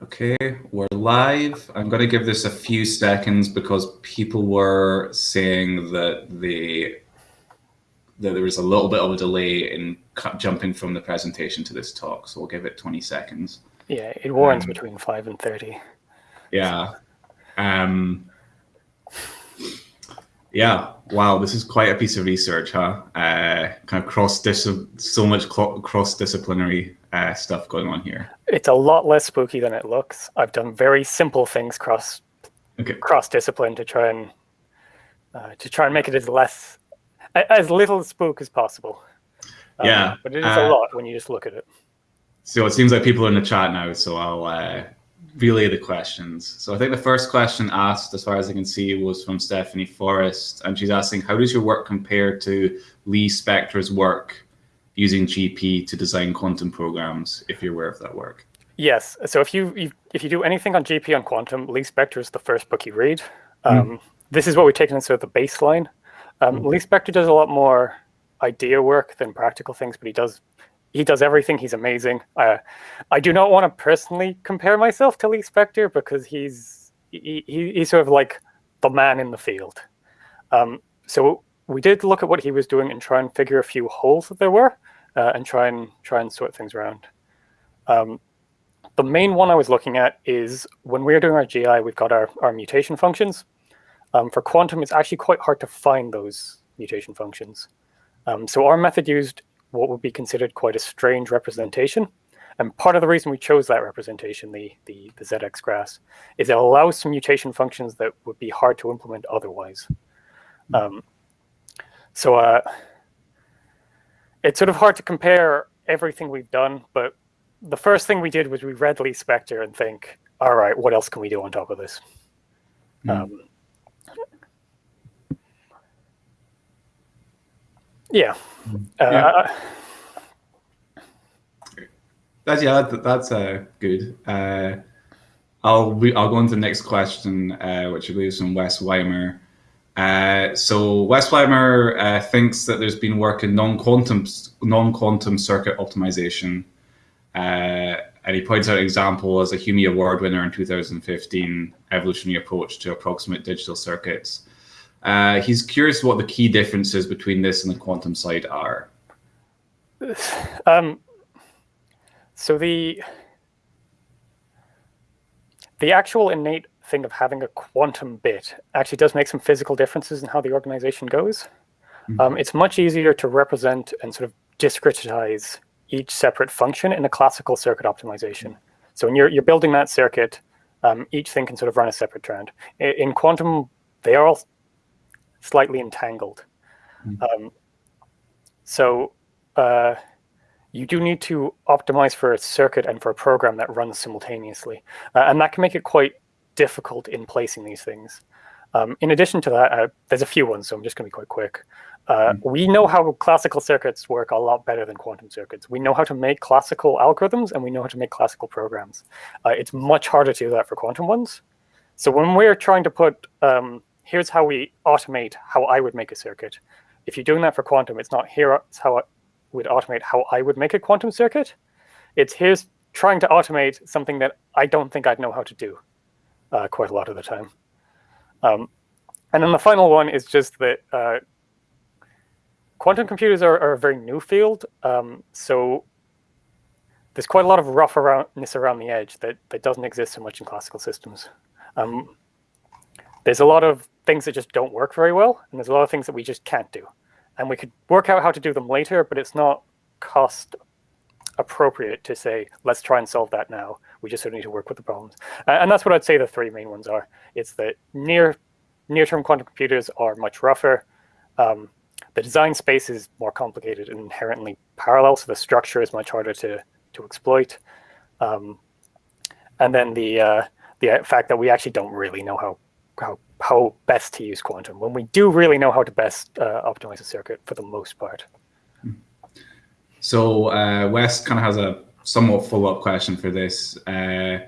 Okay, we're live. I'm going to give this a few seconds because people were saying that they that there was a little bit of a delay in jumping from the presentation to this talk, so we'll give it 20 seconds. Yeah, it warns um, between 5 and 30. Yeah. Um, yeah, wow, this is quite a piece of research, huh? Uh, kind of cross so much cross disciplinary uh, stuff going on here. It's a lot less spooky than it looks. I've done very simple things cross okay. cross discipline to try and uh, to try and make it as less as little spook as possible. Um, yeah, but it is a uh, lot when you just look at it. So it seems like people are in the chat now, so I'll uh, relay the questions. So I think the first question asked, as far as I can see, was from Stephanie Forrest, and she's asking, how does your work compare to Lee Spector's work using GP to design quantum programs, if you're aware of that work. Yes. So if you, you if you do anything on GP on quantum, Lee Spector is the first book you read. Um, mm. This is what we've taken as sort of the baseline. Um, mm. Lee Spector does a lot more idea work than practical things, but he does he does everything. He's amazing. Uh, I do not want to personally compare myself to Lee Spector because he's he, he, he's sort of like the man in the field. Um, so we did look at what he was doing and try and figure a few holes that there were uh, and try and try and sort things around. Um, the main one I was looking at is when we're doing our GI, we've got our, our mutation functions. Um, for quantum, it's actually quite hard to find those mutation functions. Um, so our method used what would be considered quite a strange representation. And part of the reason we chose that representation, the, the, the ZX graphs, is it allows some mutation functions that would be hard to implement otherwise. Um, so uh, it's sort of hard to compare everything we've done, but the first thing we did was we read Lee Spector and think, all right, what else can we do on top of this? Mm. Um, yeah. Hmm. Uh, yeah. That's yeah, that's uh, good. Uh, I'll I'll go on to the next question, uh, which I believe is from Wes Weimer. Uh, so Wes Weimer uh, thinks that there's been work in non-quantum non-quantum circuit optimization, uh, and he points out an example as a Humie Award winner in 2015, evolutionary approach to approximate digital circuits. Uh, he's curious what the key differences between this and the quantum side are. Um, so the the actual innate thing of having a quantum bit actually does make some physical differences in how the organization goes. Mm -hmm. um, it's much easier to represent and sort of discretize each separate function in a classical circuit optimization. So when you're, you're building that circuit, um, each thing can sort of run a separate trend. In, in quantum, they are all slightly entangled. Mm -hmm. um, so uh, you do need to optimize for a circuit and for a program that runs simultaneously. Uh, and that can make it quite difficult in placing these things. Um, in addition to that, uh, there's a few ones, so I'm just going to be quite quick. Uh, mm. We know how classical circuits work a lot better than quantum circuits. We know how to make classical algorithms, and we know how to make classical programs. Uh, it's much harder to do that for quantum ones. So when we're trying to put, um, here's how we automate how I would make a circuit. If you're doing that for quantum, it's not here's how I would automate how I would make a quantum circuit. It's here's trying to automate something that I don't think I'd know how to do uh, quite a lot of the time. Um, and then the final one is just that uh, quantum computers are, are, a very new field. Um, so there's quite a lot of rough aroundness around the edge that, that doesn't exist so much in classical systems. Um, there's a lot of things that just don't work very well, and there's a lot of things that we just can't do. And we could work out how to do them later, but it's not cost appropriate to say, let's try and solve that now. We just sort of need to work with the problems. Uh, and that's what I'd say the three main ones are. It's that near near-term quantum computers are much rougher. Um, the design space is more complicated and inherently parallel, so the structure is much harder to, to exploit. Um, and then the, uh, the fact that we actually don't really know how, how, how best to use quantum, when we do really know how to best uh, optimize a circuit for the most part. So uh, Wes kind of has a somewhat follow-up question for this. Uh,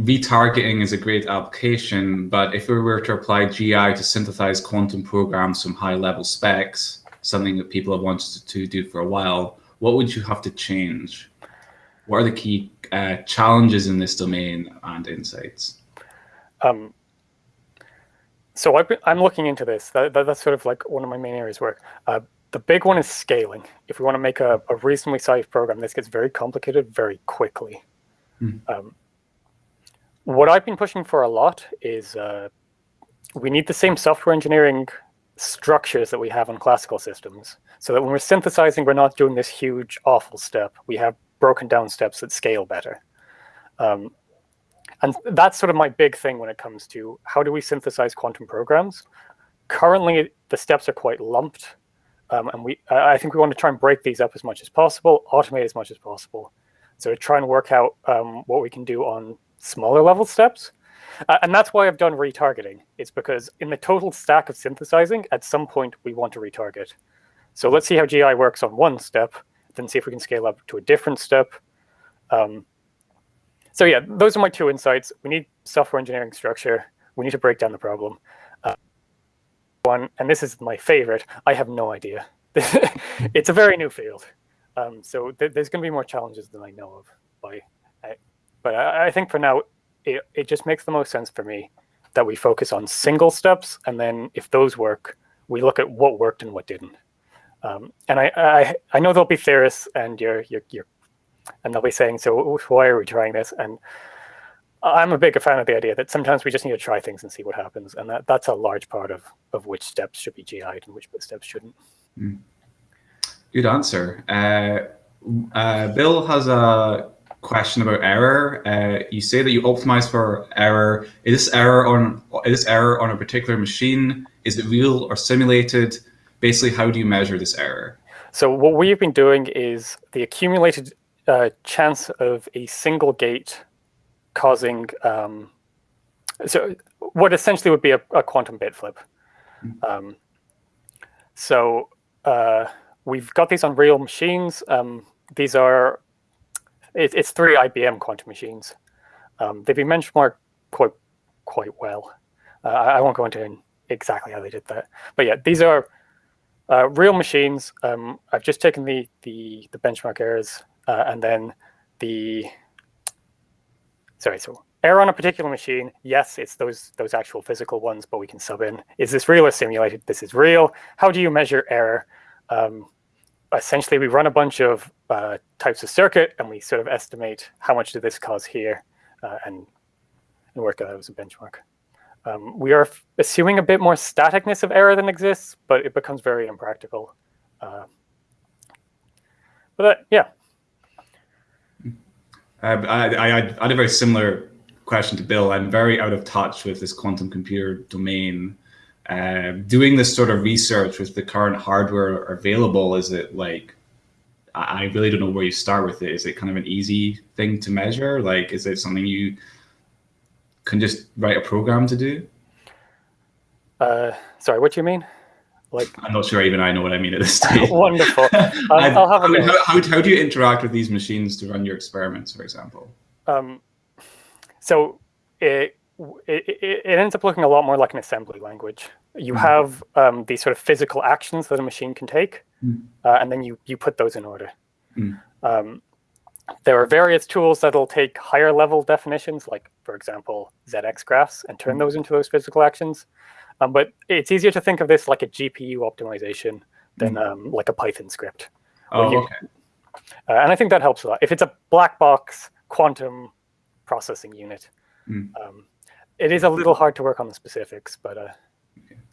retargeting is a great application, but if we were to apply GI to synthesize quantum programs from high-level specs, something that people have wanted to do for a while, what would you have to change? What are the key uh, challenges in this domain and insights? Um, so i am looking into this. That, that, that's sort of like one of my main areas work. Uh, the big one is scaling. If we want to make a, a, reasonably sized program, this gets very complicated very quickly. Mm. Um, what I've been pushing for a lot is uh, we need the same software engineering structures that we have on classical systems so that when we're synthesizing, we're not doing this huge, awful step. We have broken down steps that scale better. Um, and that's sort of my big thing when it comes to how do we synthesize quantum programs. Currently, the steps are quite lumped. Um, and we, I think we want to try and break these up as much as possible, automate as much as possible. So try and work out um, what we can do on smaller level steps. Uh, and that's why I've done retargeting. It's because in the total stack of synthesizing, at some point we want to retarget. So let's see how GI works on one step, then see if we can scale up to a different step. Um, so yeah, those are my two insights. We need software engineering structure. We need to break down the problem. One, and this is my favorite, I have no idea. it's a very new field. Um, so th there's going to be more challenges than I know of. By, I, but I, I, think for now, it, it just makes the most sense for me that we focus on single steps. And then if those work, we look at what worked and what didn't. Um, and I, I, I know there'll be theorists and you're, you're, you're, and they'll be saying, so why are we trying this? And I'm a big fan of the idea that sometimes we just need to try things and see what happens. And that, that's a large part of, of which steps should be GI'd and which steps shouldn't. Mm. Good answer. Uh, uh, Bill has a question about error. Uh, you say that you optimize for error. Is this error on is this error on a particular machine? Is it real or simulated? basically, how do you measure this error? So what we've been doing is the accumulated uh, chance of a single gate causing, um, so what essentially would be a, a quantum bit flip. Hmm. Um, so uh, we've got these on real machines. Um, these are, it, it's three IBM quantum machines. Um, they've been benchmarked quite, quite well. Uh, I won't go into exactly how they did that. But yeah, these are uh, real machines, um, I've just taken the, the, the benchmark errors uh, and then the, sorry, so error on a particular machine, yes, it's those, those actual physical ones, but we can sub in, is this real or simulated? This is real. How do you measure error? Um, essentially, we run a bunch of uh, types of circuit and we sort of estimate how much did this cause here uh, and, and work out as a benchmark. Um, we are assuming a bit more staticness of error than exists, but it becomes very impractical. Uh, but uh, yeah. I, I, I, had a very similar question to Bill. I'm very out of touch with this quantum computer domain. Uh, doing this sort of research with the current hardware available, is it like, I really don't know where you start with it. Is it kind of an easy thing to measure? Like, is it something you can just write a program to do? Uh, sorry, what do you mean? Like, I'm not sure even I know what I mean at this stage. Wonderful. I'll, I'll have a how, how, how, do you interact with these machines to run your experiments, for example? Um, so it, it, it, ends up looking a lot more like an assembly language. You mm. have um, these sort of physical actions that a machine can take, mm. uh, and then you, you put those in order. Mm. Um, there are various tools that'll take higher level definitions, like, for example, ZX graphs, and turn mm-hmm. those into those physical actions. Um, but it's easier to think of this like a GPU optimization than mm. um, like a Python script. Oh, you, okay. Uh, and I think that helps a lot. If it's a black box quantum processing unit, mm. um, it is a little hard to work on the specifics, but. Uh,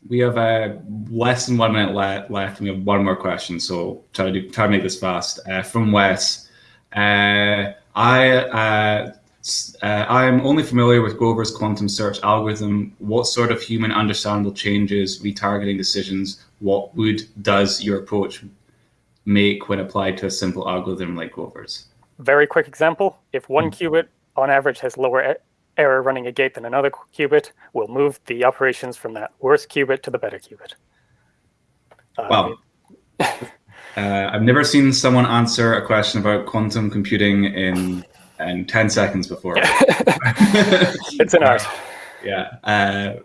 we have uh, less than one minute left, left, and we have one more question, so try to do, try to make this fast. Uh, from Wes, uh, I uh, uh, I'm only familiar with Grover's quantum search algorithm. What sort of human understandable changes, retargeting decisions, what would does your approach make when applied to a simple algorithm like Grover's? Very quick example. If one mm. qubit on average has lower error running a gate than another qubit, we'll move the operations from that worse qubit to the better qubit. Uh, wow. Uh, I've never seen someone answer a question about quantum computing in in 10 seconds before. it's an art. Yeah. Uh,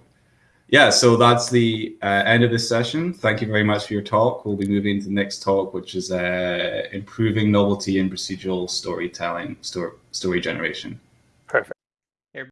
yeah, so that's the uh, end of this session. Thank you very much for your talk. We'll be moving to the next talk, which is uh, improving novelty in procedural storytelling, story, story generation.